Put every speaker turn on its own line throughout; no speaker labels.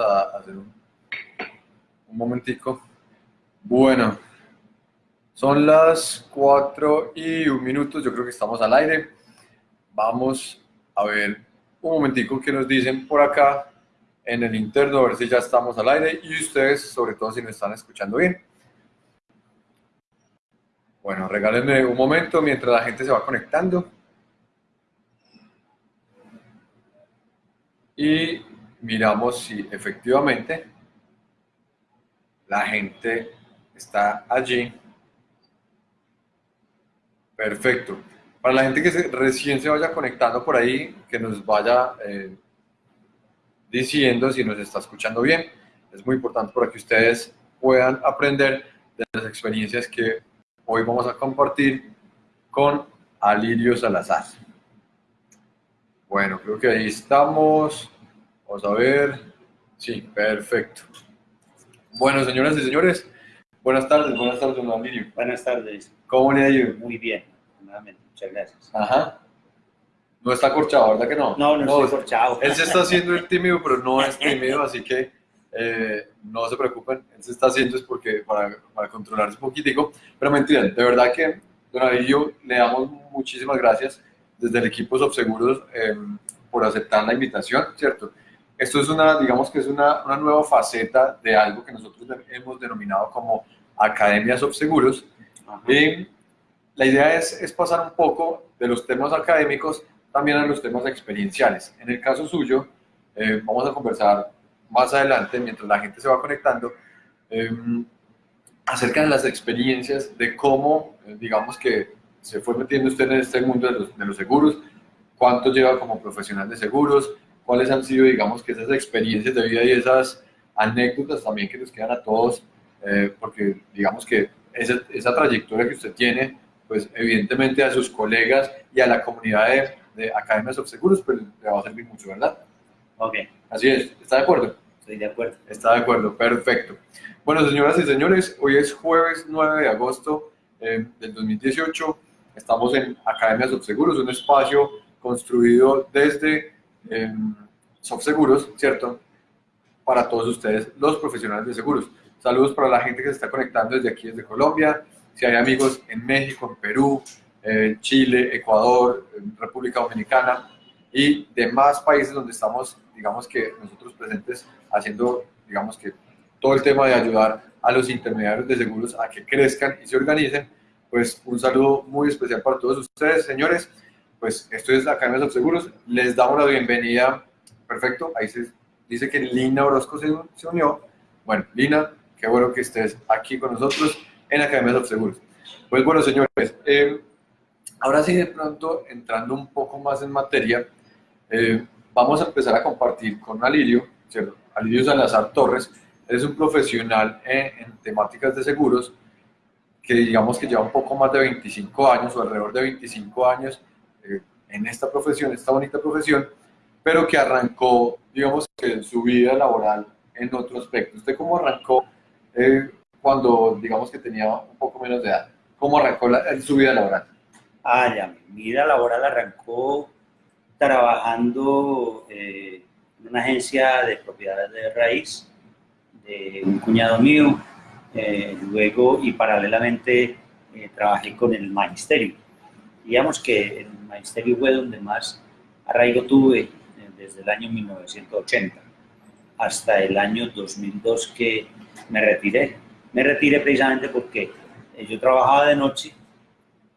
a hacer un, un momentico. Bueno, son las 4 y un minuto, yo creo que estamos al aire. Vamos a ver un momentico que nos dicen por acá en el interno, a ver si ya estamos al aire y ustedes, sobre todo si nos están escuchando bien. Bueno, regálenme un momento mientras la gente se va conectando. Y miramos si efectivamente la gente está allí. Perfecto. Para la gente que recién se vaya conectando por ahí, que nos vaya eh, diciendo si nos está escuchando bien. Es muy importante para que ustedes puedan aprender de las experiencias que hoy vamos a compartir con Alirio Salazar. Bueno, creo que ahí estamos. Vamos a ver. Sí, perfecto. Bueno, señoras y señores, buenas tardes, buenas tardes, don Alirio.
Buenas tardes.
¿Cómo le ha ido?
Muy bien, nuevamente, muchas gracias.
Ajá. No está corchado, ¿verdad que no?
No, no, no estoy corchado.
Él se está haciendo el tímido, pero no es tímido, así que eh, no se preocupen. Él se está haciendo es porque para, para controlarse un poquitico. Pero mentira, de verdad que, don Avillo, le damos muchísimas gracias desde el equipo Subseguros eh, por aceptar la invitación, ¿cierto? Esto es una, digamos que es una, una nueva faceta de algo que nosotros hemos denominado como Academia Subseguros. Y la idea es, es pasar un poco de los temas académicos también a los temas experienciales. En el caso suyo, eh, vamos a conversar más adelante, mientras la gente se va conectando, eh, acerca de las experiencias, de cómo, eh, digamos que se fue metiendo usted en este mundo de los, de los, seguros, cuánto lleva como profesional de seguros, cuáles han sido, digamos, que esas experiencias de vida y esas anécdotas también que nos quedan a todos, porque digamos que esa, esa trayectoria que usted tiene, pues evidentemente a sus colegas y a la comunidad de, de Academias of Seguros, pues, le va a servir mucho, ¿verdad?
Ok.
Así es, ¿está de acuerdo?
Estoy de acuerdo.
Está de acuerdo, perfecto. Bueno, señoras y señores, hoy es jueves 9 de agosto eh, del 2018. Estamos en Academias of Seguros, un espacio construido desde eh, Seguros, ¿cierto? Para todos ustedes, los profesionales de seguros. Saludos para la gente que se está conectando desde aquí, desde Colombia. Si hay amigos en México, en Perú, eh, Chile, Ecuador, República Dominicana y demás países donde estamos, digamos que nosotros presentes haciendo, digamos que todo el tema de ayudar a los intermediarios de seguros a que crezcan y se organicen, pues un saludo muy especial para todos ustedes, señores. Pues esto es la Academia de Seguros, les damos la bienvenida, perfecto, ahí se dice que Lina Orozco se, unió. Bueno, Lina, qué bueno que estés aquí con nosotros en la Academia de Seguros. Pues bueno, señores, eh, Ahora sí, de pronto, entrando un poco más en materia, eh, vamos a empezar a compartir con Alirio. Alirio Salazar Torres, es un profesional en, temáticas de seguros que digamos que lleva un poco más de 25 años o alrededor de 25 años en esta profesión, esta bonita profesión, pero que arrancó, digamos que su vida laboral en otro aspecto. ¿Usted cómo arrancó eh, cuando, digamos que tenía un poco menos de edad? ¿Cómo arrancó su vida laboral?
Ah, ya, mi vida laboral arrancó trabajando eh, en una agencia de propiedades de raíz de un cuñado mío, eh, luego y paralelamente eh, trabajé con el magisterio. Digamos que magisterio fue donde más arraigo tuve desde el año 1980 hasta el año 2002 que me retiré. Me retiré precisamente porque yo trabajaba de noche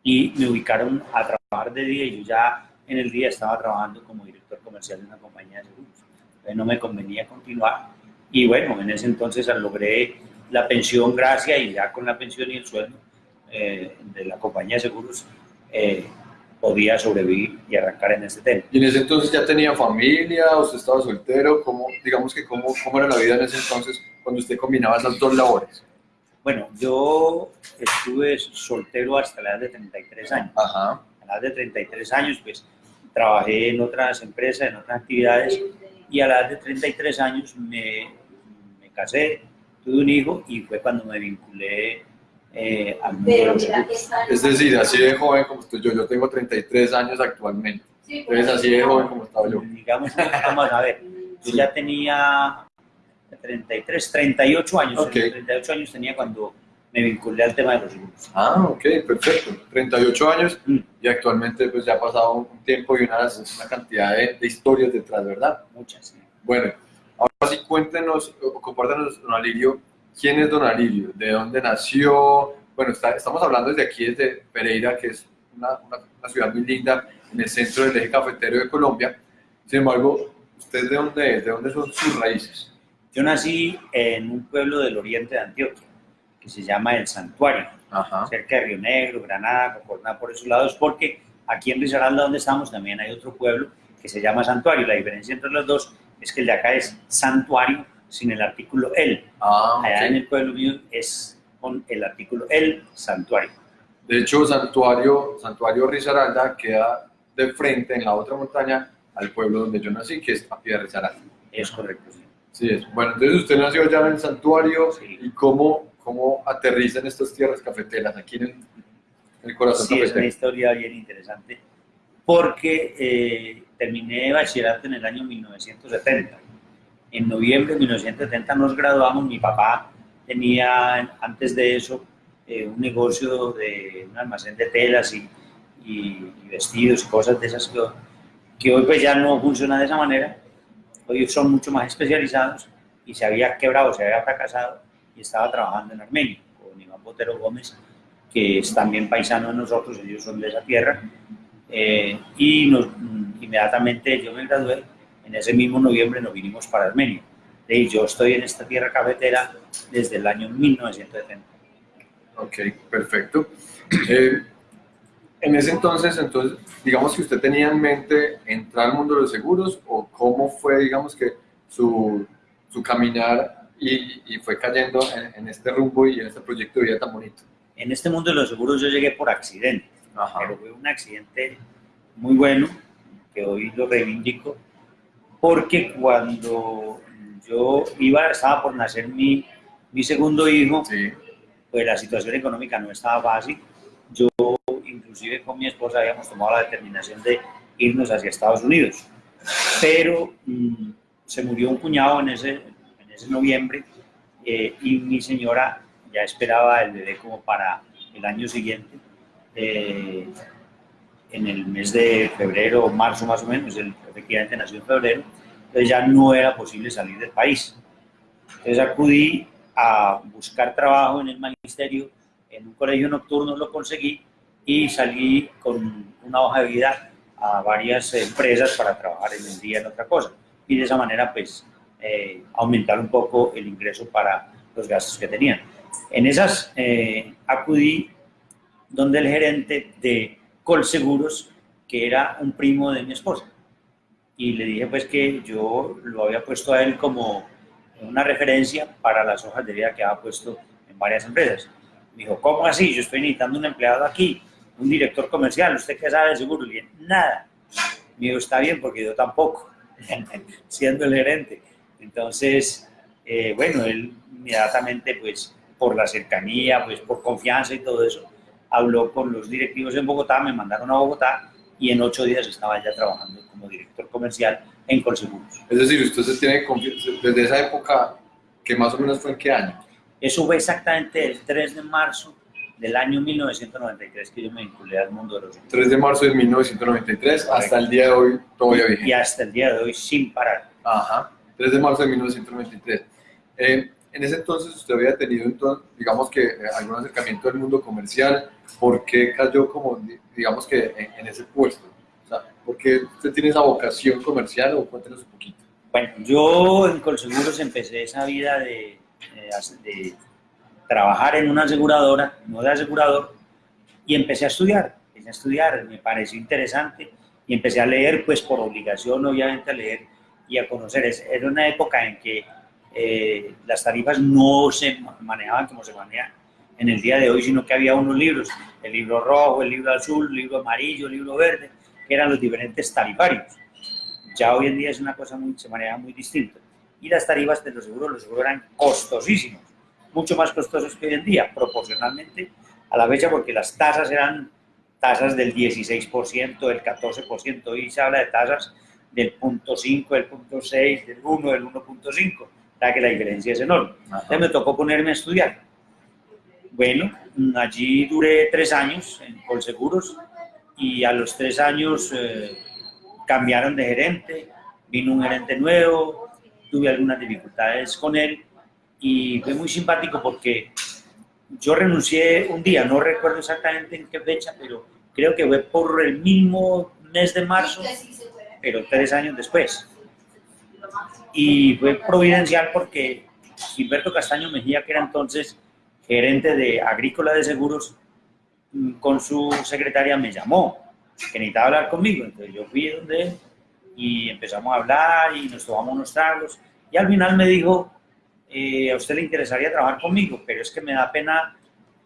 y me ubicaron a trabajar de día y yo ya en el día estaba trabajando como director comercial de una compañía de seguros. No me convenía continuar y bueno, en ese entonces logré la pensión gracias y ya con la pensión y el sueldo eh, de la compañía de seguros eh, podía sobrevivir y arrancar en este tema.
¿Y en ese entonces ya tenía familia, usted estaba soltero? ¿Cómo, digamos que cómo, cómo era la vida en ese entonces cuando usted combinaba esas dos labores?
Bueno, yo estuve soltero hasta la edad de 33 años.
Ajá.
A la edad de 33 años, pues, trabajé en otras empresas, en otras actividades, y a la edad de 33 años me, me casé, tuve un hijo, y fue cuando me vinculé eh, al mundo de los
Es decir, así de joven como estoy yo, yo tengo 33 años actualmente. Entonces, así de joven como estaba yo.
Digamos, vamos a ver, yo ya tenía 33, 38 años.
Ok.
38 años tenía cuando me vinculé al tema de los seguros.
Ah, ok, perfecto. 38 años
Mm,
y actualmente pues ya ha pasado un tiempo y una, una cantidad de, de historias detrás, ¿verdad?
muchas. sí.
Bueno, ahora sí cuéntenos o compártanos, don Alirio, ¿quién es don Alirio? ¿De dónde nació? Bueno, está- estamos hablando desde aquí, desde Pereira, que es una, una- una ciudad muy linda en el centro del eje cafetero de Colombia. Sin embargo, ¿usted de dónde es? ¿De dónde son sus raíces?
Yo nací en un pueblo del oriente de Antioquia, que se llama El Santuario,
Ajá.
cerca de Río Negro, Granada, Concorná, por esos lados, porque aquí en Risaralda, donde estamos, también hay otro pueblo que se llama Santuario. La diferencia entre los dos es que el de acá es Santuario sin el artículo el.
Ah,
Allá en el pueblo mío es con el artículo el Santuario.
De hecho, Santuario, Santuario Risaralda queda de frente en la otra montaña al pueblo donde yo nací, que es Tapia de Risaralda.
Es correcto, sí.
Sí, es. Bueno, entonces usted nació allá en el santuario
Sí.
y cómo, cómo aterriza en estas tierras cafeteras, aquí en el, en el corazón
Sí, es una
cafetero.
historia bien interesante, porque eh, terminé bachillerato en el año 1970. En noviembre de 1970 nos graduamos, mi papá tenía antes de eso eh, un negocio de un almacén de telas y, y- y vestidos y cosas de esas que, que hoy pues ya no funciona de esa manera, hoy son mucho más especializados y se había quebrado, se había fracasado y estaba trabajando en Armenia con Iván Botero Gómez que es también paisano de nosotros, ellos son de esa tierra, eh, y nos- mm, inmediatamente yo me gradué, en ese mismo noviembre nos vinimos para Armenia. Y yo estoy en esta tierra cafetera desde el año 1970.
Ok, perfecto. Eh, en ese entonces, entonces, digamos que usted tenía en mente entrar al mundo de los seguros o cómo fue, digamos que, su, su caminar y, y fue cayendo en, en este rumbo y en este proyecto de vida tan bonito.
En este mundo de los seguros yo llegué por accidente,
Ajá.
pero fue un accidente muy bueno, que hoy lo reivindico, porque cuando yo iba, estaba por nacer mi, mi segundo hijo,
Sí,
pues la situación económica no estaba fácil. Yo, inclusive con mi esposa, habíamos tomado la determinación de irnos hacia Estados Unidos. Pero mm, se murió un cuñado en ese, en ese noviembre eh, y mi señora ya esperaba el bebé como para el año siguiente. eh, en el mes de febrero o marzo más o menos, él efectivamente nació en febrero, entonces ya no era posible salir del país. Entonces acudí a buscar trabajo en el magisterio, en un colegio nocturno lo conseguí y salí con una hoja de vida a varias empresas para trabajar en el día en otra cosa. Y de esa manera, pues, eh, aumentar un poco el ingreso para los gastos que tenían. En esas eh, acudí donde el gerente de Colseguros, que era un primo de mi esposa. Y le dije pues que yo lo había puesto a él como una referencia para las hojas de vida que había puesto en varias empresas. Me dijo, ¿cómo así? Yo estoy necesitando un empleado aquí, un director comercial, ¿usted qué sabe de seguro? Le dije, nada. Me dijo, está bien, porque yo tampoco, siendo el gerente. Entonces, eh, bueno, él inmediatamente, pues, por la cercanía, pues, por confianza y todo eso, habló con los directivos en Bogotá, me mandaron a Bogotá y en ocho días estaba ya trabajando como director comercial en Colseguros.
es decir, usted se tiene confianza desde esa época, que más o menos fue en qué año.
Eso fue exactamente el 3 de marzo del año 1993 que yo me vinculé al mundo de los seguros.
3 de marzo de 1993 hasta el día de hoy todavía
Y
vigente.
hasta el día de hoy sin parar.
Ajá, 3 de marzo de 1993. Eh, en ese entonces usted había tenido, entonces, digamos que, eh, algún acercamiento al mundo comercial. ¿Por qué cayó como, di- digamos que, en, en ese puesto? O sea, ¿por qué usted tiene esa vocación comercial o cuéntenos un poquito?
Bueno, yo en Colseguros empecé esa vida de, de de trabajar en una aseguradora, no de asegurador, y empecé a estudiar. Empecé a estudiar, me pareció interesante y empecé a leer, pues por obligación, obviamente, a leer y a conocer. Era una época en que eh, las tarifas no se ma- manejaban como se manejan en el día de hoy, sino que había unos libros, el libro rojo, el libro azul, el libro amarillo, el libro verde, que eran los diferentes tarifarios. Ya hoy en día es una cosa muy, se maneja muy distinto. Y las tarifas de los seguros, los seguros eran costosísimos, mucho más costosos que hoy en día, proporcionalmente a la fecha, porque las tasas eran tasas del 16%, del 14%, hoy se habla de tasas del punto .5, del punto .6, del 1, del 1.5. la que la diferencia es enorme. Entonces me tocó ponerme a estudiar. Bueno, allí duré tres años en Colseguros y a los tres años eh, cambiaron de gerente, vino un gerente nuevo, tuve algunas dificultades con él y fue muy simpático porque yo renuncié un día, no recuerdo exactamente en qué fecha, pero creo que fue por el mismo mes de marzo, pero tres años después. Y fue providencial porque Gilberto Castaño Mejía, que era entonces gerente de Agrícola de Seguros, mm, con su secretaria me llamó, que necesitaba hablar conmigo. Entonces yo fui donde él y empezamos a hablar y nos tomamos unos tragos. Y al final me dijo, eh, a usted le interesaría trabajar conmigo, pero es que me da pena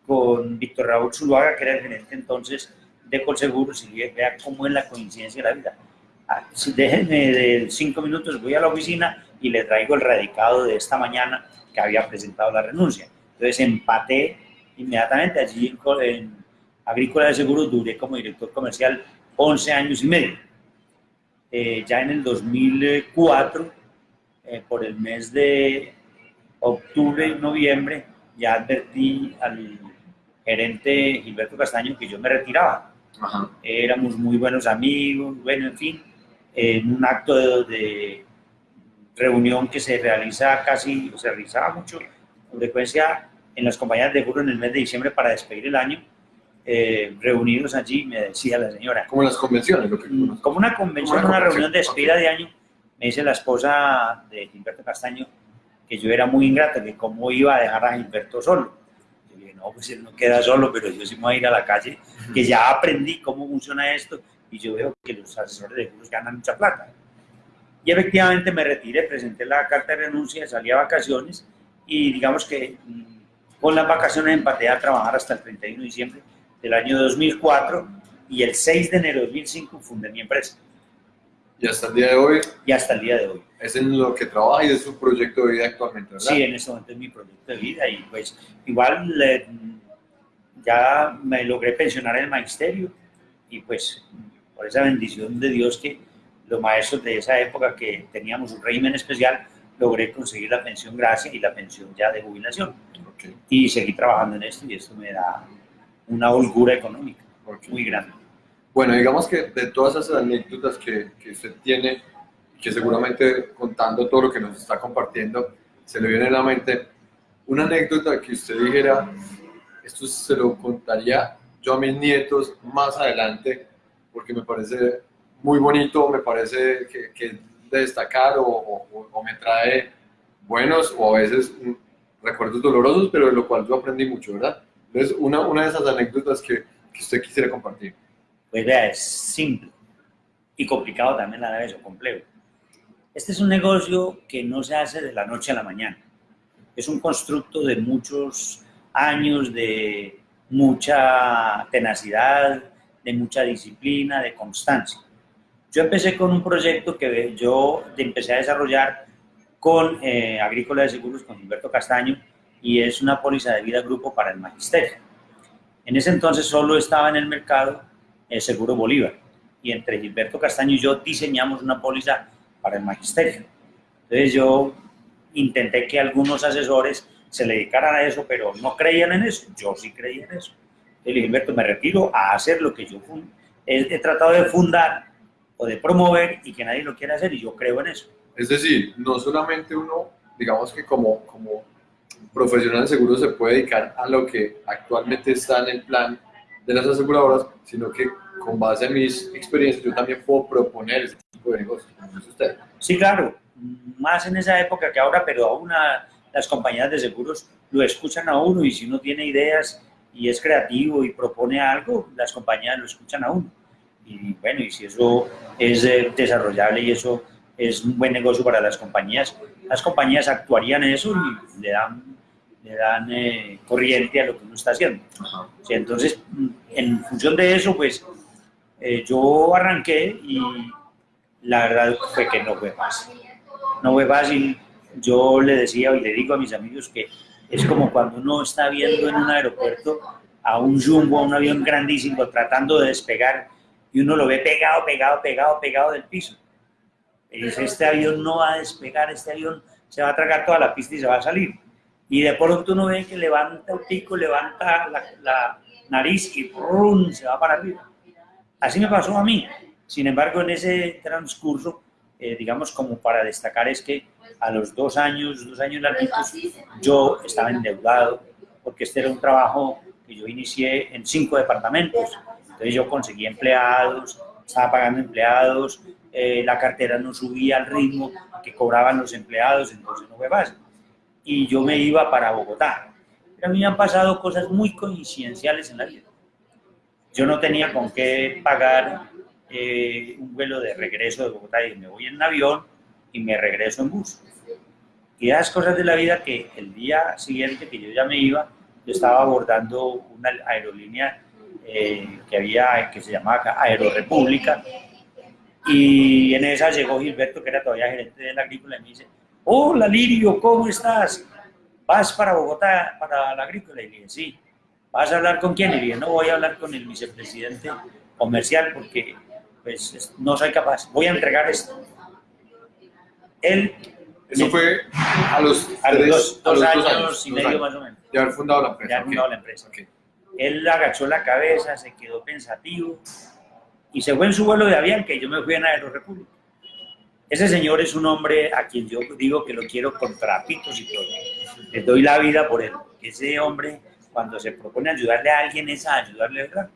con Víctor Raúl Zuluaga, que era el gerente entonces de Colseguros, y vea cómo es la coincidencia de la vida. Ah, déjenme de cinco minutos, voy a la oficina y le traigo el radicado de esta mañana que había presentado la renuncia. Entonces empaté inmediatamente allí en, en Agrícola de Seguros, duré como director comercial 11 años y medio. Eh, ya en el 2004, eh, por el mes de octubre y noviembre, ya advertí al gerente Gilberto Castaño que yo me retiraba. Éramos muy buenos amigos, bueno, en fin, en un acto de, reunión que se realiza casi, se realizaba mucho, con frecuencia en las compañías de seguro en el mes de diciembre para despedir el año, eh, reunidos allí, me decía la señora.
Como las convenciones, lo que
mm, Como una convención, una, reunión de despedida de año, me dice la esposa de Gilberto Castaño que yo era muy ingrato, que cómo iba a dejar a Gilberto solo. Yo dije, no, pues él no queda solo, pero yo sí me voy a ir a la calle, que ya aprendí cómo funciona esto y yo veo que los asesores de seguros ganan mucha plata. Y efectivamente me retiré, presenté la carta de renuncia, salí a vacaciones y digamos que mm, con las vacaciones empaté a trabajar hasta el 31 de diciembre del año 2004 y el 6 de enero de 2005 fundé mi empresa.
¿Y hasta el día de hoy?
Y hasta el día de hoy.
Es en lo que trabaja y es su proyecto de vida actualmente, ¿verdad?
Sí, en este momento es mi proyecto de vida y pues igual ya me logré pensionar en el magisterio y pues por esa bendición de Dios que los maestros de esa época que teníamos un régimen especial, logré conseguir la pensión gracia y la pensión ya de jubilación. Y seguí trabajando en esto y esto me da una holgura económica muy grande.
Bueno, digamos que de todas esas anécdotas que, que usted tiene, que seguramente contando todo lo que nos está compartiendo, se le viene a la mente una anécdota que usted dijera, esto se lo contaría yo a mis nietos más adelante, porque me parece muy bonito, me parece que, que de destacar o, o, o, me trae buenos o a veces recuerdos dolorosos, pero de lo cual yo aprendí mucho, ¿verdad? Entonces, una, una de esas anécdotas que, que usted quisiera compartir.
Pues vea, es simple y complicado también a la vez, o complejo. Este es un negocio que no se hace de la noche a la mañana. Es un constructo de muchos años, de mucha tenacidad, de mucha disciplina, de constancia. Yo empecé con un proyecto que yo empecé a desarrollar con eh, Agrícola de Seguros, con Gilberto Castaño, y es una póliza de vida grupo para el magisterio. En ese entonces solo estaba en el mercado el Seguro Bolívar y entre Gilberto Castaño y yo diseñamos una póliza para el magisterio. Entonces yo intenté que algunos asesores se le dedicaran a eso, pero no creían en eso. Yo sí creía en eso. Entonces Gilberto, me retiro a hacer lo que yo he, he tratado de fundar o de promover y que nadie lo quiera hacer y yo creo en eso.
Es decir, no solamente uno, digamos que como, como profesional de seguros se puede dedicar a lo que actualmente está en el plan de las aseguradoras, sino que con base en mis experiencias yo también puedo proponer ese tipo de negocios. usted?
Sí, claro, más en esa época que ahora, pero aún las compañías de seguros lo escuchan a uno y si uno tiene ideas y es creativo y propone algo, las compañías lo escuchan a uno. Y bueno, y si eso es eh, desarrollable y eso es un buen negocio para las compañías, las compañías actuarían en eso y le dan le dan eh, corriente a lo que uno está haciendo. entonces, en función de eso, pues eh, yo arranqué y la verdad fue que no fue fácil. No fue fácil. Yo le decía y le digo a mis amigos que es como cuando uno está viendo en un aeropuerto a un jumbo, a un avión grandísimo tratando de despegar y uno lo ve pegado, pegado, pegado, pegado del piso. Y dice, este avión no va a despegar, este avión se va a tragar toda la pista y se va a salir. Y de pronto uno ve que levanta el pico, levanta la, nariz y ¡rum! se va para arriba. Así me pasó a mí. Sin embargo, en ese transcurso, eh, digamos, como para destacar es que a los dos años, dos años larguitos, yo estaba endeudado, porque este era un trabajo que yo inicié en cinco departamentos. Entonces yo conseguí empleados, estaba pagando empleados, eh, la cartera no subía al ritmo que cobraban los empleados, entonces no fue fácil. Y yo me iba para Bogotá. Pero a mí me han pasado cosas muy coincidenciales en la vida. Yo no tenía con qué pagar eh, un vuelo de regreso de Bogotá y me voy en avión y me regreso en bus. Y esas cosas de la vida que el día siguiente que yo ya me iba, yo estaba abordando una aerolínea eh, que había, que se llamaba Aerorepública, y en esa llegó Gilberto, que era todavía gerente de la agrícola, y me dice, hola Lirio, ¿cómo estás? ¿Vas para Bogotá, para la agrícola? Y le dije, sí. ¿Vas a hablar con quién? Y le dije, no, voy a hablar con el vicepresidente comercial porque pues no soy capaz, voy a entregar esto. Él...
Eso fue a los,
a los, dos, años, y medio más o menos.
De haber fundado la empresa.
De haber fundado la empresa. Él agachó la cabeza, se quedó pensativo y se fue en su vuelo de avión, que yo me fui en Aerorepública. Ese señor es un hombre a quien yo digo que lo quiero con trapitos y todo. Le doy la vida por él. Ese hombre, cuando se propone ayudarle a alguien, es a ayudarle, ¿verdad?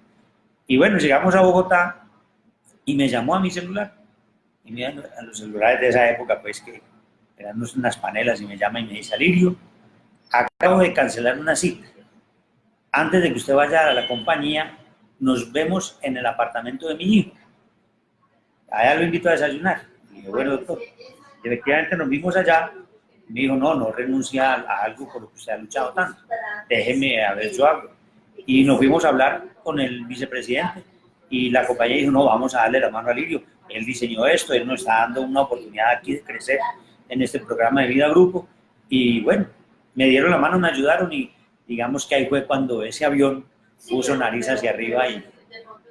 Y bueno, llegamos a Bogotá y me llamó a mi celular. Y mira, a los celulares de esa época, pues que eran unas panelas, y me llama y me dice, Alirio, acabo de cancelar una cita. Antes de que usted vaya a la compañía, nos vemos en el apartamento de mi hijo. Allá lo invito a desayunar. Y dije, bueno, doctor, efectivamente nos vimos allá. Me dijo, no, no renuncia a algo por lo que usted ha luchado tanto. Déjeme a ver, yo hago. Y nos fuimos a hablar con el vicepresidente y la compañía dijo, no, vamos a darle la mano a Lirio. Él diseñó esto, él nos está dando una oportunidad aquí de crecer en este programa de vida grupo. Y bueno, me dieron la mano, me ayudaron y digamos que ahí fue cuando ese avión puso nariz hacia arriba y,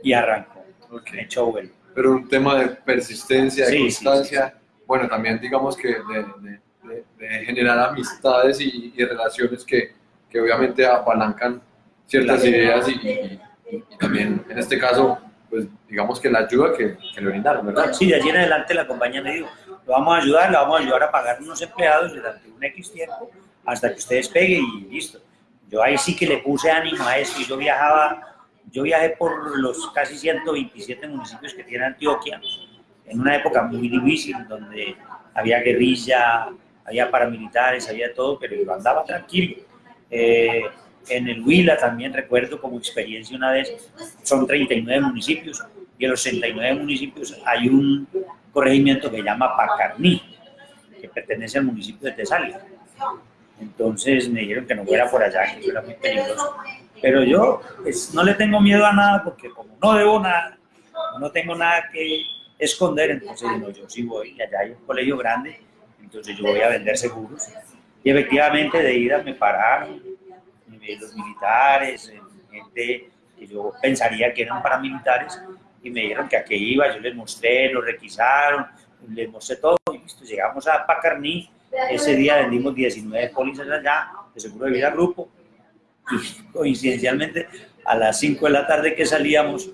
y arrancó. Okay. Echó vuelo.
Pero un tema de persistencia, de constancia, bueno, también digamos que de, de, generar amistades y, relaciones que, que, obviamente apalancan ciertas ideas y, y, también en este caso, pues digamos que la ayuda que, le brindaron, ¿verdad?
Sí, de allí en adelante la compañía me dijo, lo vamos a ayudar, lo vamos a ayudar a pagar unos empleados durante un X tiempo hasta que ustedes peguen y listo. Yo ahí sí que le puse ánimo a eso y yo viajaba, yo viajé por los casi 127 municipios que tiene Antioquia, en una época muy difícil, donde había guerrilla, había paramilitares, había todo, pero yo andaba tranquilo. Eh, en el Huila también recuerdo como experiencia una vez, son 39 municipios, y en los 69 municipios hay un corregimiento que se llama Pacarní, que pertenece al municipio de Tesalia. Entonces me dijeron que no fuera por allá, que eso era muy peligroso. Pero yo pues, no le tengo miedo a nada porque como no debo nada, no tengo nada que esconder, entonces no, yo sí voy, allá hay un colegio grande, entonces yo voy a vender seguros. Y efectivamente de ida me pararon los militares, gente que yo pensaría que eran paramilitares, y me dijeron que a qué iba, yo les mostré, lo requisaron, les mostré todo, y listo, llegamos a Pacarní, ese día vendimos 19 pólizas allá, de seguro de vida grupo, y coincidencialmente a las 5 de la tarde que salíamos,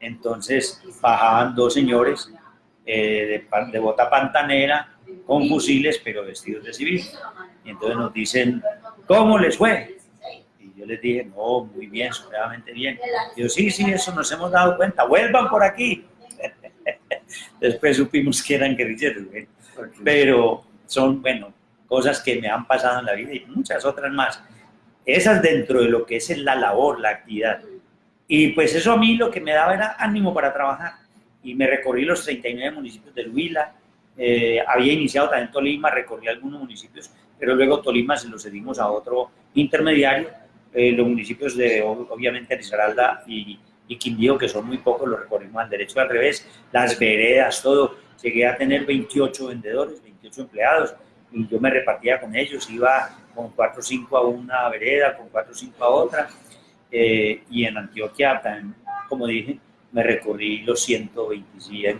entonces bajaban dos señores eh, de, de, bota pantanera con fusiles, pero vestidos de civil. Y entonces nos dicen, ¿cómo les fue? Yo les dije, no, muy bien, supremamente bien. Y yo, sí, sí, eso nos hemos dado cuenta, vuelvan por aquí. Después supimos que eran guerrilleros, pero son, bueno, cosas que me han pasado en la vida y muchas otras más. Esas dentro de lo que es la labor, la actividad. Y pues eso a mí lo que me daba era ánimo para trabajar. Y me recorrí los 39 municipios del Huila, eh, había iniciado también Tolima, recorrí algunos municipios, pero luego Tolima se lo cedimos a otro intermediario. Eh, los municipios de, obviamente, Risaralda y, y Quindío, que son muy pocos, los recorrimos al derecho al revés, las veredas, todo. Llegué a tener 28 vendedores, empleados y yo me repartía con ellos, iba con 4 o 5 a una vereda, con 4 o 5 a otra. Eh, y en Antioquia, como dije, me recorrí los 127,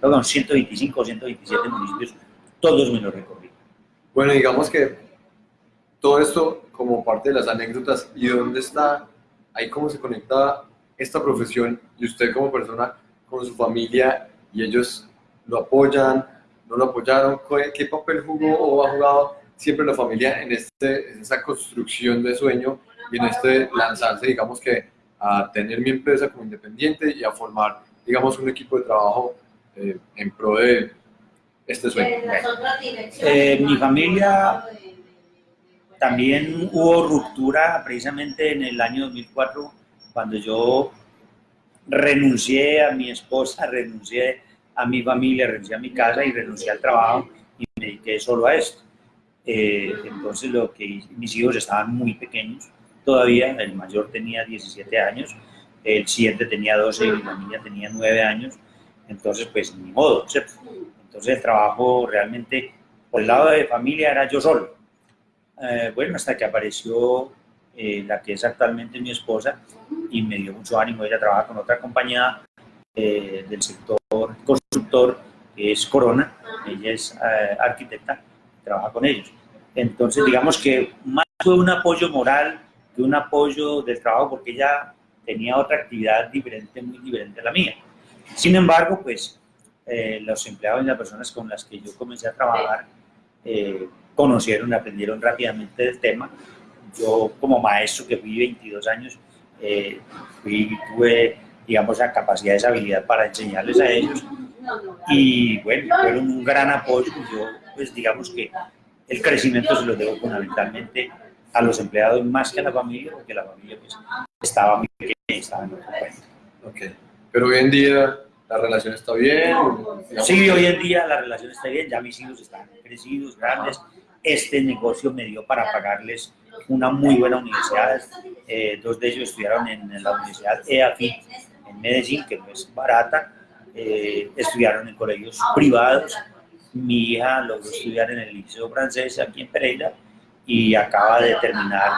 perdón, 125 o 127 municipios, todos me los recorrí.
Bueno, digamos que todo esto como parte de las anécdotas y dónde está, ahí cómo se conecta esta profesión y usted como persona con su familia y ellos lo apoyan, no lo apoyaron, qué papel jugó o ha jugado siempre la familia en, este, en esta construcción de sueño y en este lanzarse, digamos que a tener mi empresa como independiente y a formar, digamos, un equipo de trabajo eh, en pro de este sueño.
Eh, mi familia también hubo ruptura precisamente en el año 2004 cuando yo renuncié a mi esposa, renuncié a mi familia, renuncié a mi casa y renuncié al trabajo y me dediqué solo a esto. Eh, entonces lo que mis hijos estaban muy pequeños todavía, el mayor tenía 17 años, el siguiente tenía 12 y la niña tenía 9 años, entonces pues ni modo. Entonces el trabajo realmente, por el lado de familia era yo solo. Eh, bueno, hasta que apareció eh, la que es actualmente mi esposa, y me dio mucho ánimo. Ella trabaja con otra compañía eh, del sector constructor, que es Corona. Ella es eh, arquitecta, trabaja con ellos. Entonces, digamos que más fue un apoyo moral que un apoyo del trabajo, porque ella tenía otra actividad diferente, muy diferente a la mía. Sin embargo, pues los empleados y las personas con las que yo comencé a trabajar conocieron aprendieron rápidamente del tema yo como maestro que fui 22 años, eh, tuve, digamos, la capacidad, esa habilidad para enseñarles a ellos. Y bueno, fueron un gran apoyo. Yo, pues digamos que el crecimiento se lo debo fundamentalmente a los empleados más que a la familia, porque la familia pues, estaba muy pequeña y estaba en otro
Ok, pero hoy en día la relación está bien.
Sí, hoy en día la relación está bien, ya mis hijos están crecidos, grandes. Este negocio me dio para pagarles una muy buena universidad. Eh, dos de ellos estudiaron en, la Universidad EAFIT en Medellín, que no es barata. Eh, estudiaron en colegios privados. Mi hija logró estudiar en el Liceo Francés aquí en Pereira y acaba de terminar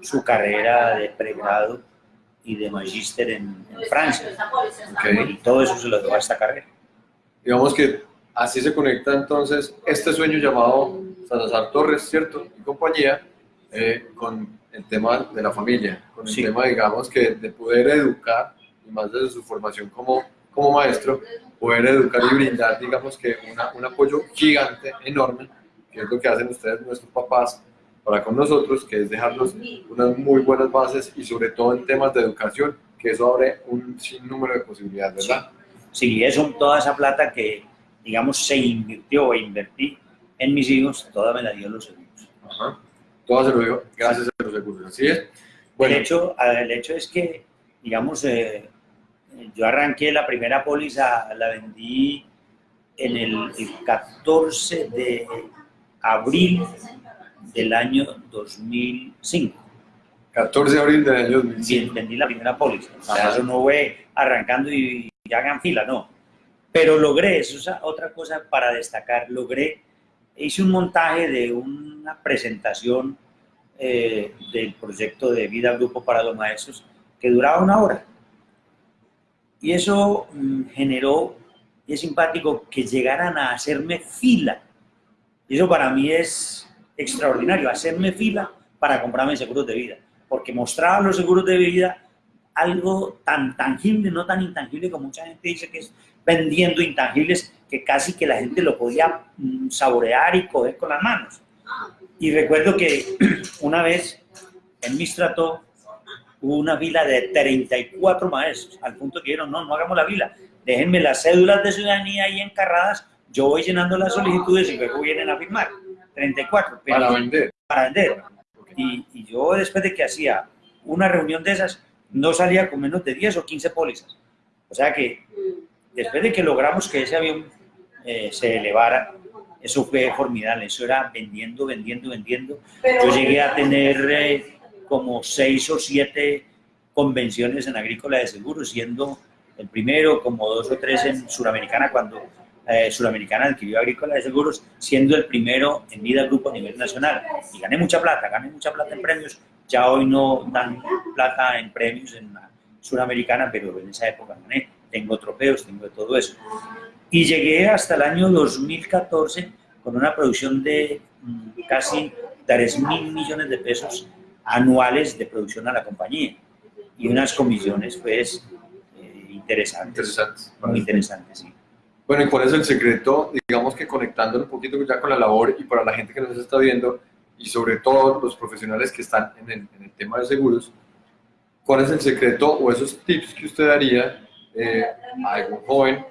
su carrera de pregrado y de magíster en, Francia. Y todo eso se lo dio a esta carrera.
Digamos que así se conecta entonces este sueño llamado Salazar Torres, ¿cierto? Y compañía, eh, con el tema de la familia, con el tema, digamos, que de poder educar, y más desde su formación como, como maestro, poder educar y brindar, digamos, que una, un apoyo gigante, enorme, que es lo que hacen ustedes, nuestros papás, para con nosotros, que es dejarnos unas muy buenas bases y sobre todo en temas de educación, que eso abre un sinnúmero de posibilidades, ¿verdad?
Sí, eso, toda esa plata que, digamos, se invirtió o invertí en mis hijos, toda me la dio los seguros. Ajá.
Se lo digo gracias a los recursos. Así es.
Bueno. El, hecho, el hecho es que, digamos, eh, yo arranqué la primera póliza, la vendí en el, 14 de abril del año 2005.
14 de abril del año 2005.
Sí, vendí la primera póliza. O sea, eso no fue arrancando y, y hagan fila, no. Pero logré, eso es otra cosa para destacar, logré hice un montaje de una presentación eh, del proyecto de Vida Grupo para los Maestros que duraba una hora. Y eso mm, generó, y es simpático, que llegaran a hacerme fila. Y eso para mí es extraordinario, hacerme fila para comprarme seguros de vida. Porque mostraba los seguros de vida algo tan tangible, no tan intangible como mucha gente dice que es vendiendo intangibles que casi que la gente lo podía mm, saborear y coger con las manos. Y recuerdo que una vez en Mistrato hubo una fila de 34 maestros, al punto que dijeron, no, no hagamos la fila, déjenme las cédulas de ciudadanía ahí encarradas, yo voy llenando las solicitudes y luego vienen a firmar. 34.
para vender.
Para vender. Y, y yo después de que hacía una reunión de esas, no salía con menos de 10 o 15 pólizas. O sea que después de que logramos que ese avión eh, se elevara, eso fue formidable, eso era vendiendo, vendiendo, vendiendo. Yo llegué a tener eh, como seis o siete convenciones en agrícola de seguros, siendo el primero, como dos o tres en Suramericana, cuando eh, Suramericana adquirió agrícola de seguros, siendo el primero en vida grupo a nivel nacional. Y gané mucha plata, gané mucha plata en premios. Ya hoy no dan plata en premios en Suramericana, pero en esa época gané tengo trofeos, tengo de todo eso. Y llegué hasta el año 2014 con una producción de mm, casi 3 mil millones de pesos anuales de producción a la compañía y unas comisiones pues eh, interesantes.
Interesantes.
Muy interesantes, sí.
Bueno, ¿y cuál es el secreto? Digamos que conectándolo un poquito ya con la labor y para la gente que nos está viendo y sobre todo los profesionales que están en el, en el tema de seguros, ¿cuál es el secreto o esos tips que usted daría eh, a algún joven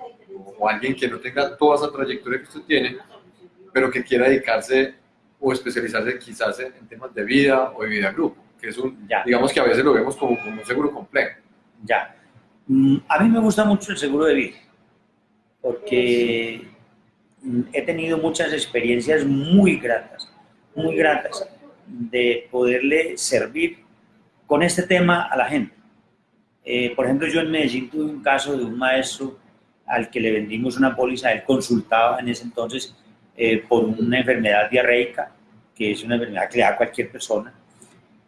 o alguien que no tenga toda esa trayectoria que usted tiene, pero que quiera dedicarse o especializarse quizás en, temas de vida o de vida grupo, que es un,
Ya.
digamos que a veces lo vemos como, como un seguro complejo.
Ya. Mm, A mí me gusta mucho el seguro de vida, porque mm, he tenido muchas experiencias muy gratas, muy gratas, de poderle servir con este tema a la gente. Eh, por ejemplo, yo en Medellín tuve un caso de un maestro al que le vendimos una póliza, él consultaba en ese entonces eh, por una enfermedad diarreica, que es una enfermedad que le da a cualquier persona,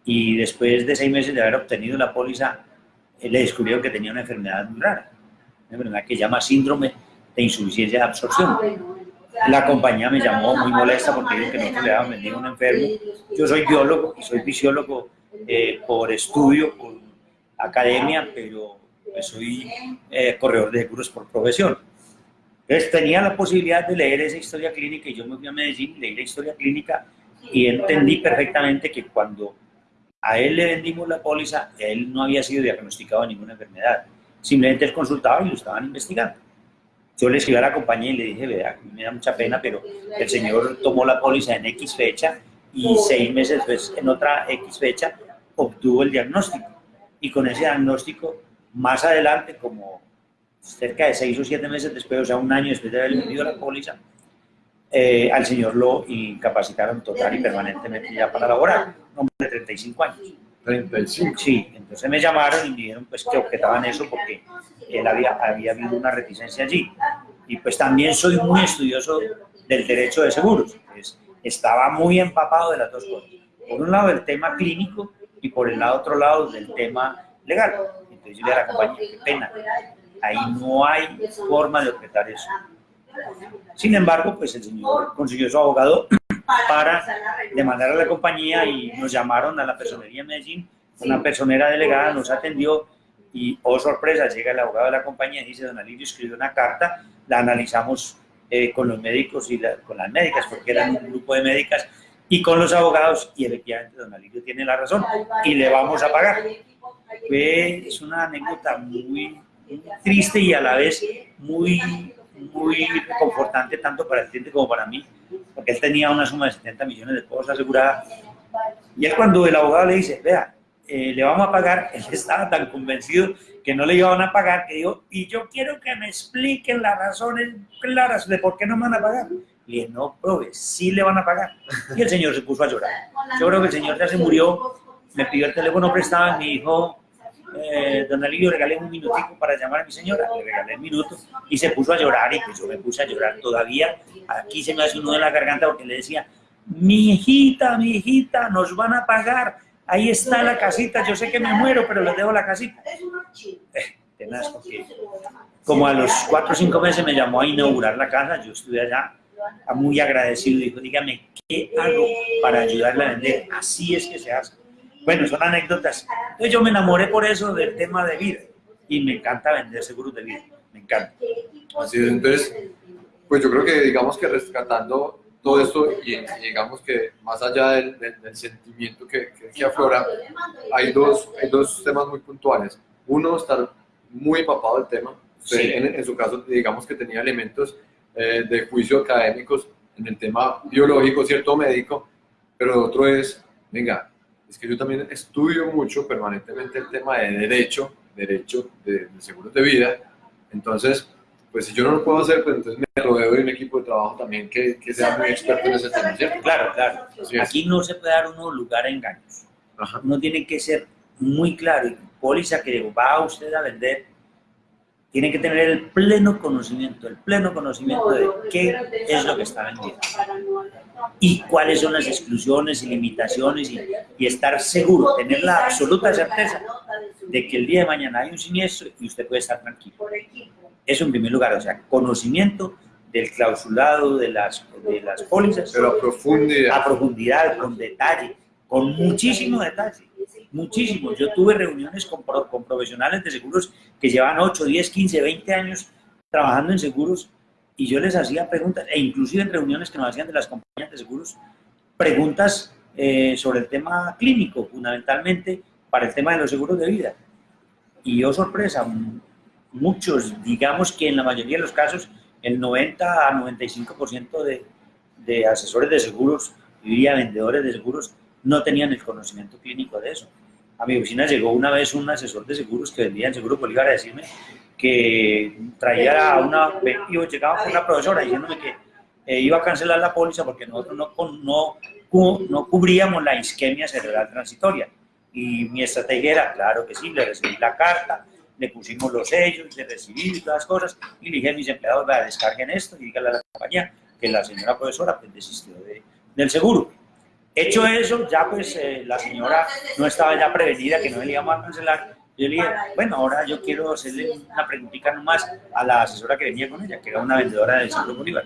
y después de seis meses de haber obtenido la póliza, él le descubrieron que tenía una enfermedad muy rara, una enfermedad que se llama síndrome de insuficiencia de absorción. La compañía me llamó muy molesta porque dijo que nosotros le habíamos vendido a un enfermo. Yo soy biólogo y soy fisiólogo eh, por estudio, por academia, pero pues, soy eh, corredor de seguros por profesión. Entonces tenía la posibilidad de leer esa historia clínica y yo me fui a Medellín, leí la historia clínica y entendí perfectamente que cuando a él le vendimos la póliza, él no había sido diagnosticado de ninguna enfermedad. Simplemente él consultaba y lo estaban investigando. Yo le escribí a la compañía y le dije, vea, me da mucha pena, pero el señor tomó la póliza en X fecha y seis meses después, en otra X fecha, obtuvo el diagnóstico. Y con ese diagnóstico, más adelante, como cerca de seis o siete meses después, o sea, un año después de haber vendido la póliza, eh, al señor lo incapacitaron total y permanentemente ya para laborar, un hombre de 35 años.
35.
Sí, entonces me llamaron y me dijeron pues que objetaban eso porque él había, había habido una reticencia allí. Y pues también soy muy estudioso del derecho de seguros. Pues, estaba muy empapado de las dos cosas. Por un lado el tema clínico y por el otro lado del tema legal. Entonces yo le dije a la compañía, qué pena, ahí no hay forma de objetar eso. Sin embargo, pues el señor consiguió su abogado para demandar a la compañía y nos llamaron a la personería de Medellín. Una personera delegada nos atendió y, oh sorpresa, llega el abogado de la compañía y dice, don Alirio escribió una carta, la analizamos eh, con los médicos y la- con las médicas, porque eran un grupo de médicas, y con los abogados, y efectivamente don Alirio tiene la razón, y le vamos a pagar. Fue, es una anécdota muy, triste y a la vez muy, muy reconfortante tanto para el cliente como para mí, porque él tenía una suma de 70 millones de pesos asegurada. Y es cuando el abogado le dice, vea, eh, le vamos a pagar, él estaba tan convencido que no le iban a pagar, que dijo, y yo quiero que me expliquen las razones claras de por qué no me van a pagar. Le dije, no, profe, sí le van a pagar. Y el señor se puso a llorar. Yo creo que el señor ya se murió, me pidió el teléfono prestado y me dijo, eh, don Alirio, regáleme un minutico para llamar a mi señora. Le regalé el minuto y se puso a llorar y pues yo me puse a llorar todavía. Aquí se me hace un nudo en la garganta porque le decía, mi hijita, mi hijita, nos van a pagar. Ahí está la casita, yo sé que me muero, pero les dejo la casita. Eh, tenaz, porque como a los cuatro o cinco meses me llamó a inaugurar la casa, yo estuve allá muy agradecido y dijo, dígame, ¿qué hago para ayudarle a vender? Así es que se hace. Bueno, son anécdotas. Entonces yo me enamoré por eso del tema de vida y me encanta vender seguros de vida, me encanta.
Así es, entonces, pues yo creo que digamos que rescatando todo esto y, y digamos que más allá del, del- del sentimiento que, que, que aflora, hay dos, hay dos temas muy puntuales. Uno, estar muy empapado del tema. Usted,
Sí.
en, en su caso, digamos que tenía elementos eh, de juicio académicos en el tema biológico, cierto médico, pero otro es, venga, es que yo también estudio mucho permanentemente el tema de derecho, derecho de, de seguros de vida, entonces, pues si yo no lo puedo hacer, pues entonces me rodeo de un equipo de trabajo también que, que sea muy experto en ese tema, ¿cierto?
Claro, claro. Aquí no se puede dar uno lugar a engaños.
Ajá.
Uno tiene que ser muy claro. Y póliza que va usted a vender, tiene que tener el pleno conocimiento, el pleno conocimiento de qué es lo que está vendiendo y cuáles son las exclusiones y limitaciones y, y estar seguro, tener la absoluta certeza de que el día de mañana hay un siniestro y usted puede estar tranquilo. Eso en primer lugar, o sea, conocimiento del clausulado de las, de las pólizas.
Pero a profundidad.
A profundidad, con detalle, con muchísimo detalle, muchísimo. Yo tuve reuniones con, con profesionales de seguros que llevan 8, 10, 15, 20 años trabajando en seguros y yo les hacía preguntas, e inclusive en reuniones que nos hacían de las compañías de seguros, preguntas eh, sobre el tema clínico, fundamentalmente para el tema de los seguros de vida. Y yo, sorpresa, muchos, digamos que en la mayoría de los casos, el 90 a 95% de, de asesores de seguros, y vendedores de seguros, no tenían el conocimiento clínico de eso. A mi oficina llegó una vez un asesor de seguros que vendía en Seguro Bolívar a decirme que traía a una, llegaba con una profesora diciéndome que eh, iba a cancelar la póliza porque nosotros no, no, no cubríamos la isquemia cerebral transitoria. Y mi estrategia era, claro que sí, le recibí la carta, le pusimos los sellos, le recibí todas las cosas, y le dije a mis empleados, descarguen esto y díganle a la compañía que la señora profesora pues, desistió de, del seguro. Hecho eso, ya pues eh, la señora no estaba ya prevenida que no le íbamos a cancelar. Yo le dije, bueno, ahora yo quiero hacerle una preguntita nomás a la asesora que venía con ella, que era una vendedora del Seguro Bolívar.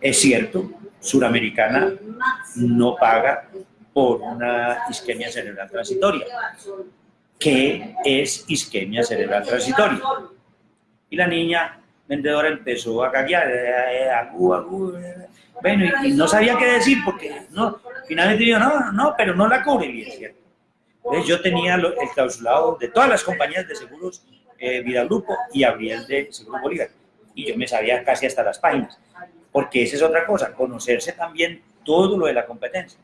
Es cierto, Suramericana no paga por una isquemia cerebral transitoria. ¿Qué es isquemia cerebral transitoria? Y la niña vendedora empezó a caguear, eh, eh, agú, agú, bueno, y, no sabía qué decir porque no, finalmente dijo, no, no, pero no la cubre, es cierto. Entonces yo tenía el clausulado de todas las compañías de seguros eh, Vida Grupo y abrí el de Seguro Bolívar. Y yo me sabía casi hasta las páginas, porque esa es otra cosa, conocerse también todo lo de la competencia.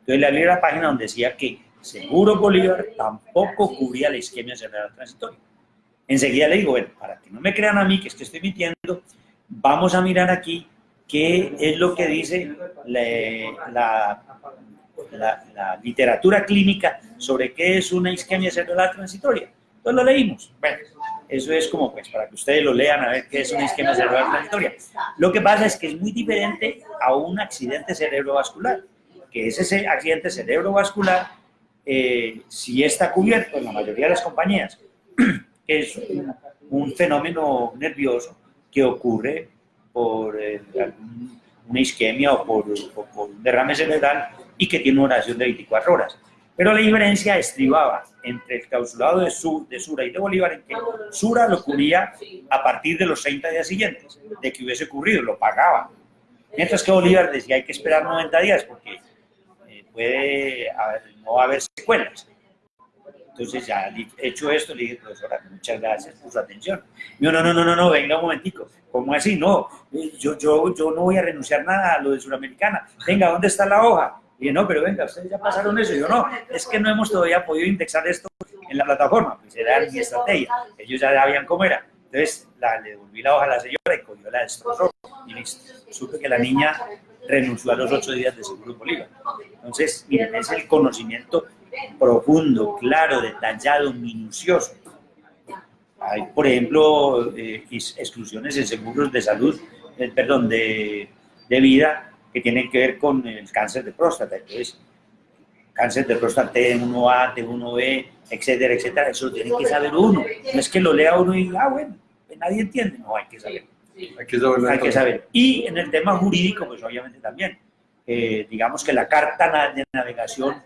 Entonces le abrí la página donde decía que Seguro Bolívar tampoco cubría la isquemia cerebral transitoria. Enseguida le digo, bueno, para que no me crean a mí que estoy mintiendo, vamos a mirar aquí qué es lo que dice la, la, literatura clínica sobre qué es una isquemia cerebral transitoria. Entonces lo leímos. Bueno, eso es como pues para que ustedes lo lean a ver qué es una isquemia cerebral transitoria. Lo que pasa es que es muy diferente a un accidente cerebrovascular, que es ese accidente cerebrovascular, eh, si está cubierto en la mayoría de las compañías, que es un fenómeno nervioso que ocurre por eh, una isquemia o por, un derrame cerebral y que tiene una duración de 24 horas. Pero la diferencia estribaba entre el clausulado de, de Sura y de Bolívar en que Sura lo cubría a partir de los 30 días siguientes de que hubiese ocurrido, lo pagaba. Mientras que Bolívar decía hay que esperar 90 días porque eh, puede no haber secuelas. Entonces ya hecho esto, le dije, profesora, muchas gracias por su atención. no, no, no, no, no, venga un momentico. ¿Cómo así? No, yo, yo, yo no voy a renunciar nada a lo de Suramericana. Venga, ¿dónde está la hoja? Y no, pero venga, ustedes ya pasaron eso. Y yo, no, es que no hemos todavía podido indexar esto en la plataforma. Pues era mi estrategia. Ellos ya sabían cómo era. Entonces la, le devolví la hoja a la señora y cogió la destrozó. Y listo. Supe que la niña renunció a los ocho días de Seguro Bolívar. Entonces, miren, es el conocimiento profundo, claro, detallado, minucioso. Hay, por ejemplo, eh, exclusiones en seguros de salud, eh, perdón, de, de, vida que tienen que ver con el cáncer de próstata. Entonces, cáncer de próstata T1A, T1B, etcétera, etcétera, eso tiene que saber uno. No es que lo lea uno y diga, ah, bueno, nadie entiende. No, hay que saber.
Hay que saber.
Hay que saber. Y en el tema jurídico, pues obviamente también. Eh, digamos que la carta de navegación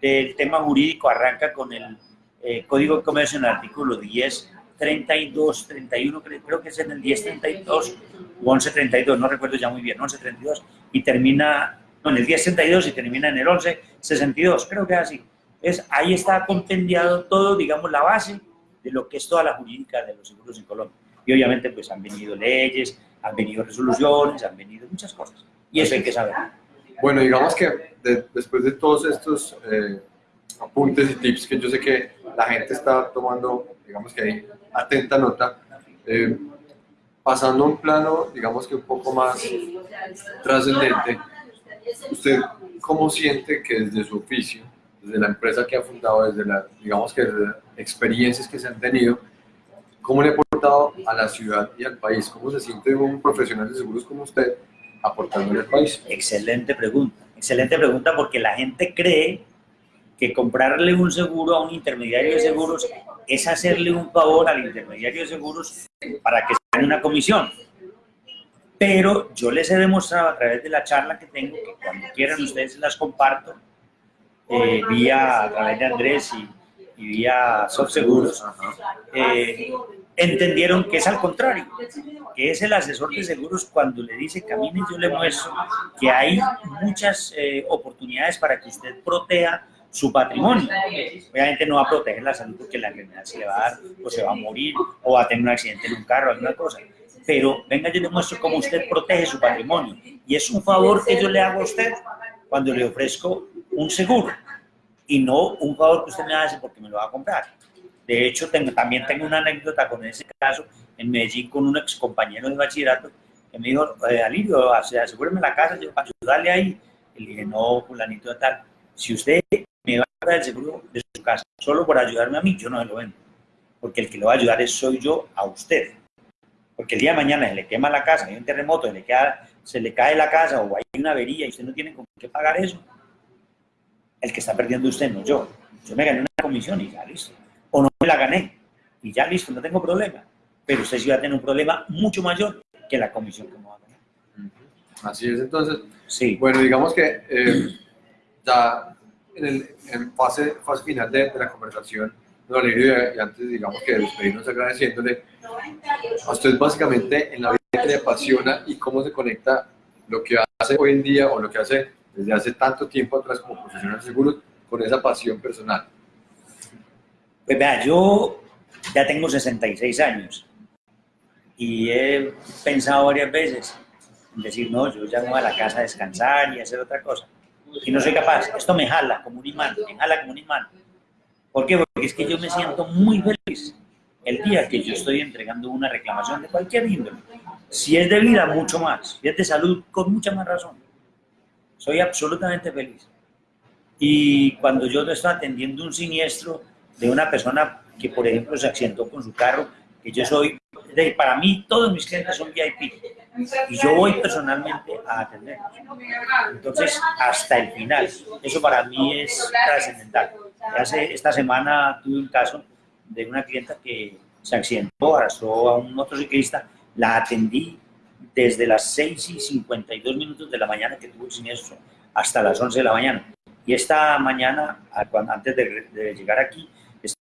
del tema jurídico arranca con el eh, Código de Comercio en el artículo 10, 32, 31, creo que es en el 10, 32 o 11, 32, no recuerdo ya muy bien, 11, 32, y termina, no, en el 10, 32 y termina en el 11, 62, creo que es así. Es, ahí está compendiado todo, digamos, la base de lo que es toda la jurídica de los seguros en Colombia. Y obviamente pues han venido leyes, han venido resoluciones, han venido muchas cosas. Y eso hay que saber.
Bueno, digamos que después de todos estos eh, apuntes y tips que yo sé que la gente está tomando, digamos que hay atenta nota, eh, pasando a un plano, digamos que un poco más trascendente, ¿usted cómo siente que desde su oficio, desde la empresa que ha fundado, desde la, digamos que las experiencias que se han tenido, cómo le ha aportado a la ciudad y al país? ¿Cómo se siente un profesional de seguros como usted aportando al país?
Excelente pregunta, excelente pregunta porque la gente cree que comprarle un seguro a un intermediario de seguros es hacerle un favor al intermediario de seguros para que se gane una comisión. pero yo les he demostrado a través de la charla que tengo, que cuando quieran ustedes las comparto, eh, vía a través de Andrés y, y vía SoftSeguros, eh, entendieron que es al contrario, que es el asesor de seguros cuando le dice camine, yo le muestro que hay muchas eh, oportunidades para que usted proteja su patrimonio. Obviamente no va a proteger la salud porque la enfermedad se le va a dar o se va a morir o va a tener un accidente en un carro, alguna cosa. Pero venga, yo le muestro cómo usted protege su patrimonio. Y es un favor que yo le hago a usted cuando le ofrezco un seguro y no un favor que usted me hace porque me lo va a comprar. De hecho, tengo, también tengo una anécdota con ese caso en Medellín con un ex compañero de bachillerato que me dijo, eh, Alirio, asegúreme la casa yo, para ayudarle ahí. Y le dije, no, fulanito de tal, si usted me va a dar el seguro de su casa solo por ayudarme a mí, yo no se lo vendo. Porque el que lo va a ayudar es soy yo a usted. Porque el día de mañana se le quema la casa, hay un terremoto, se le, cae la casa o hay una avería y usted no tiene con qué pagar eso, el que está perdiendo usted, no yo. Yo me gané una comisión y ya listo. No me la gané y ya listo, no tengo problema. Pero usted sí va a tener un problema mucho mayor que la comisión que me va a ganar.
Así es, entonces. Sí. Bueno, digamos que eh, ya en, el, en fase, fase final de, la conversación, don y antes, digamos que despedirnos agradeciéndole, a usted básicamente en la vida que le apasiona y cómo se conecta lo que hace hoy en día o lo que hace desde hace tanto tiempo atrás como profesional de seguros con esa pasión personal?
Pues vea, yo ya tengo 66 años y he pensado varias veces en decir, no, yo ya voy a la casa a descansar y hacer otra cosa. Y no soy capaz. Esto me jala como un imán, me jala como un imán. ¿Por qué? Porque es que yo me siento muy feliz el día que yo estoy entregando una reclamación de cualquier índole. Si es de vida, mucho más. Si es de salud, con mucha más razón. Soy absolutamente feliz. Y cuando yo estoy atendiendo un siniestro de una persona que, por ejemplo, se accidentó con su carro, que yo soy, para mí todos mis clientes son VIP y yo voy personalmente a atenderlos. Entonces, hasta el final, eso para mí es trascendental. Hace, esta semana tuve un caso de una clienta que se accidentó, arrastró a un motociclista, la atendí desde las 6 y 52 minutos de la mañana que tuvo el siniestro hasta las 11 de la mañana. Y esta mañana, antes de, llegar aquí,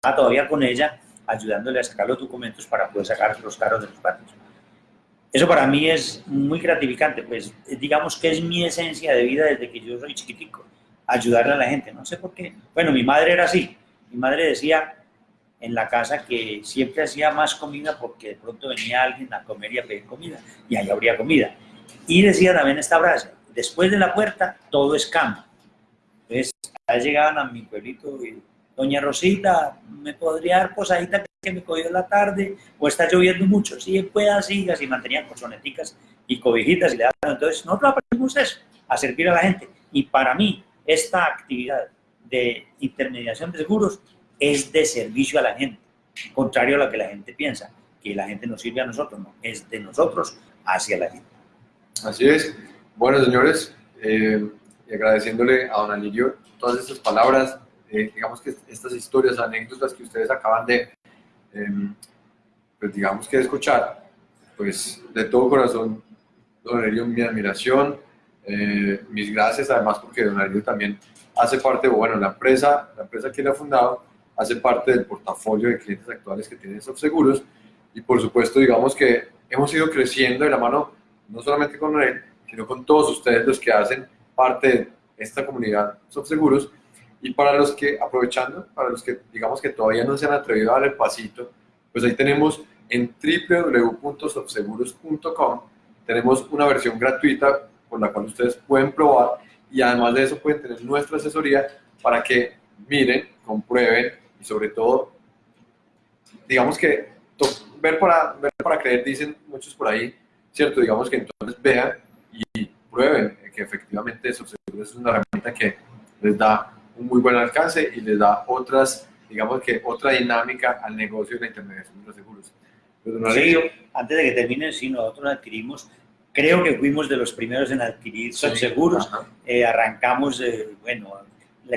todavía con ella ayudándole a sacar los documentos para poder sacar los carros de los patios. Eso para mí es muy gratificante, pues digamos que es mi esencia de vida desde que yo soy chiquitico, ayudarle a la gente, no sé por qué. Bueno, mi madre era así, mi madre decía, en la casa que siempre hacía más comida porque de pronto venía alguien a comer y a pedir comida y ahí habría comida. Y decía también esta frase, después de la puerta todo es cama. Entonces, llegaban a mi pueblito y, doña Rosita, ¿me podría dar posadita que me cogió la tarde? ¿O está lloviendo mucho? Sí, pueda, sigas. Y mantenían colchoneticas y cobijitas y le daban. Entonces, nosotros aprendimos eso, a servir a la gente. Y para mí, esta actividad de intermediación de seguros es de servicio a la gente, contrario a lo que la gente piensa, que la gente nos sirve a nosotros, no, es de nosotros hacia la gente.
Así es. Bueno, señores, eh, agradeciéndole a don Alirio todas estas palabras, eh, digamos que estas historias, anécdotas que ustedes acaban de, em, pues digamos que escuchar, pues de todo corazón, don Alirio, mi admiración, eh, mis gracias además porque don Alirio también hace parte, bueno, la empresa, la empresa que él ha fundado, hace parte del portafolio de clientes actuales que tiene Seguros. Y por supuesto digamos que hemos ido creciendo de la mano no solamente con él, sino con todos ustedes los que hacen parte de esta comunidad Seguros y para los que, aprovechando, para los que digamos que todavía no se han atrevido a dar el pasito, pues ahí tenemos en www.softseguros.com tenemos una versión gratuita con la cual ustedes pueden probar y además de eso pueden tener nuestra asesoría para que miren, comprueben y sobre todo, digamos que ver para, ver para creer, dicen muchos por ahí, ¿cierto? Digamos que entonces vean y prueben que efectivamente eso es una herramienta que les da un muy buen alcance y les da otras, digamos que otra dinámica al negocio de la intermediación de los seguros.
Sí, antes de que terminen, sí, nosotros adquirimos, creo que fuimos de los primeros en adquirir seguros, eh, arrancamos, eh, bueno,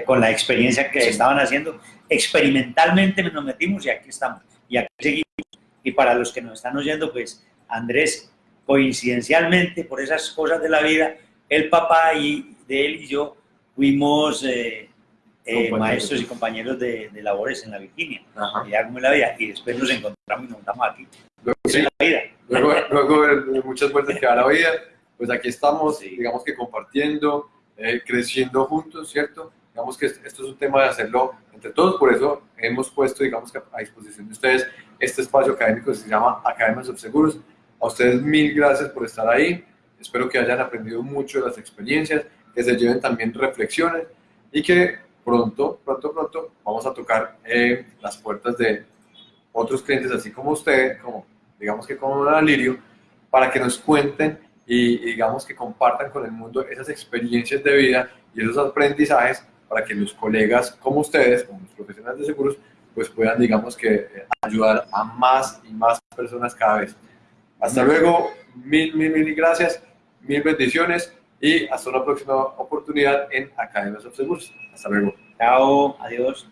con la experiencia que estaban haciendo, experimentalmente nos metimos y aquí estamos. Y aquí seguimos. Y para los que nos están oyendo, pues Andrés coincidencialmente, por esas cosas de la vida, el papá y de él y yo fuimos eh, eh, maestros y compañeros de, labores en la Virginia. Ya como en la vida. Y después nos encontramos y nos montamos aquí.
Luego, sí. la vida. Luego, de muchas vueltas que da la vida, pues aquí estamos, digamos que compartiendo, eh, creciendo juntos, ¿cierto? Digamos que esto es un tema de hacerlo entre todos, por eso hemos puesto, digamos que a disposición de ustedes este espacio académico que se llama Academias of Seguros. A ustedes mil gracias por estar ahí. Espero que hayan aprendido mucho de las experiencias, que se lleven también reflexiones y que pronto, pronto, pronto vamos a tocar eh, las puertas de otros clientes así como usted, como digamos que como Alirio, para que nos cuenten y, digamos que compartan con el mundo esas experiencias de vida y esos aprendizajes para que los colegas como ustedes, como los profesionales de seguros, pues puedan, digamos que, eh, ayudar a más y más personas cada vez. Hasta luego, mil, mil, mil gracias, mil bendiciones y hasta una próxima oportunidad en Academias of. Hasta luego.
Chao, adiós.